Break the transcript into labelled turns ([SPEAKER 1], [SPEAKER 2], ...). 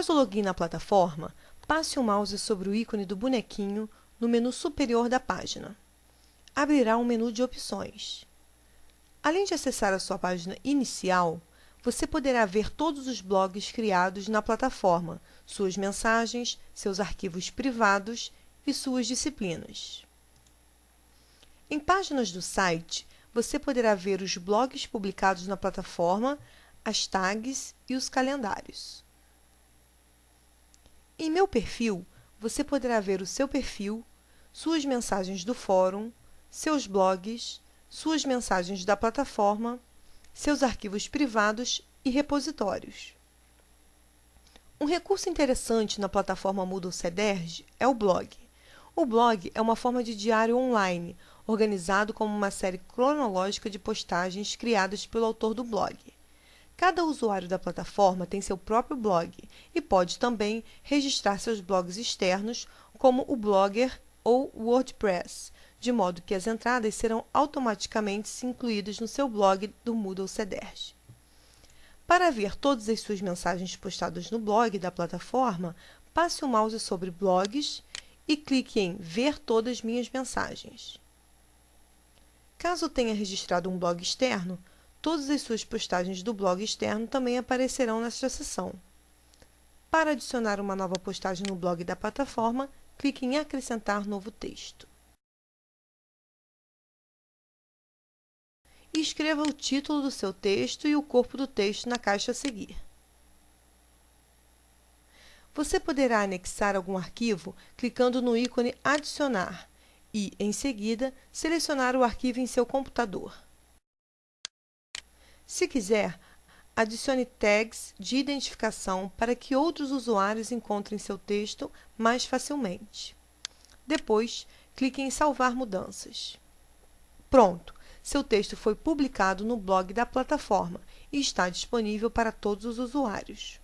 [SPEAKER 1] Após o login na plataforma, passe o mouse sobre o ícone do bonequinho no menu superior da página. Abrirá um menu de opções. Além de acessar a sua página inicial, você poderá ver todos os blogs criados na plataforma, suas mensagens, seus arquivos privados e suas disciplinas. Em páginas do site, você poderá ver os blogs publicados na plataforma, as tags e os calendários. Em Meu Perfil, você poderá ver o seu perfil, suas mensagens do fórum, seus blogs, suas mensagens da plataforma, seus arquivos privados e repositórios. Um recurso interessante na plataforma Moodle Cederj é o blog. O blog é uma forma de diário online, organizado como uma série cronológica de postagens criadas pelo autor do blog. Cada usuário da plataforma tem seu próprio blog e pode também registrar seus blogs externos, como o Blogger ou WordPress, de modo que as entradas serão automaticamente incluídas no seu blog do Moodle Cederj. Para ver todas as suas mensagens postadas no blog da plataforma, passe o mouse sobre Blogs e clique em Ver todas minhas mensagens. Caso tenha registrado um blog externo, todas as suas postagens do blog externo também aparecerão nesta seção. Para adicionar uma nova postagem no blog da plataforma, clique em Acrescentar novo texto. Escreva o título do seu texto e o corpo do texto na caixa a seguir. Você poderá anexar algum arquivo clicando no ícone Adicionar e, em seguida, selecionar o arquivo em seu computador. Se quiser, adicione tags de identificação para que outros usuários encontrem seu texto mais facilmente. Depois, clique em Salvar mudanças. Pronto! Seu texto foi publicado no blog da plataforma e está disponível para todos os usuários.